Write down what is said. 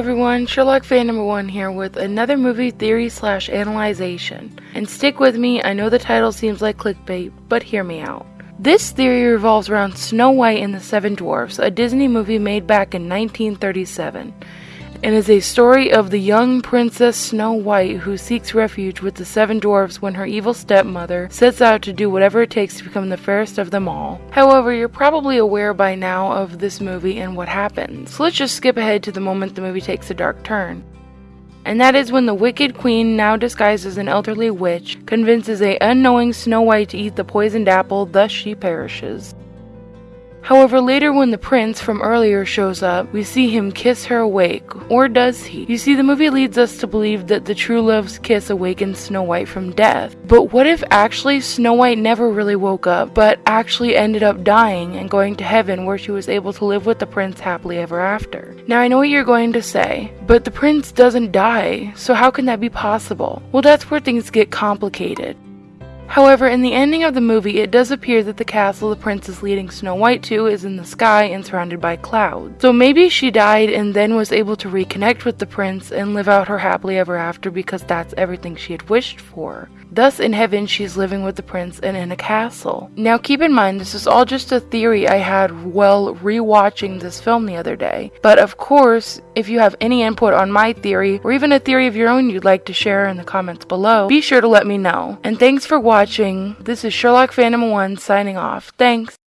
everyone, Sherlock fan number one here with another movie theory slash analyzation. And stick with me, I know the title seems like clickbait, but hear me out. This theory revolves around Snow White and the Seven Dwarfs, a Disney movie made back in 1937 and is a story of the young Princess Snow White who seeks refuge with the seven dwarfs when her evil stepmother sets out to do whatever it takes to become the fairest of them all. However, you're probably aware by now of this movie and what happens, so let's just skip ahead to the moment the movie takes a dark turn. And that is when the wicked queen, now disguised as an elderly witch, convinces a unknowing Snow White to eat the poisoned apple, thus she perishes. However, later when the prince from earlier shows up, we see him kiss her awake. Or does he? You see, the movie leads us to believe that the true love's kiss awakens Snow White from death. But what if actually Snow White never really woke up, but actually ended up dying and going to heaven where she was able to live with the prince happily ever after? Now I know what you're going to say, but the prince doesn't die, so how can that be possible? Well, that's where things get complicated. However, in the ending of the movie, it does appear that the castle the prince is leading Snow White to is in the sky and surrounded by clouds. So maybe she died and then was able to reconnect with the prince and live out her happily ever after because that's everything she had wished for. Thus, in heaven, she's living with the prince and in a castle. Now, keep in mind, this is all just a theory I had while rewatching this film the other day. But of course, if you have any input on my theory, or even a theory of your own you'd like to share in the comments below, be sure to let me know. And thanks for watching. This is Sherlock Phantom 1 signing off. Thanks.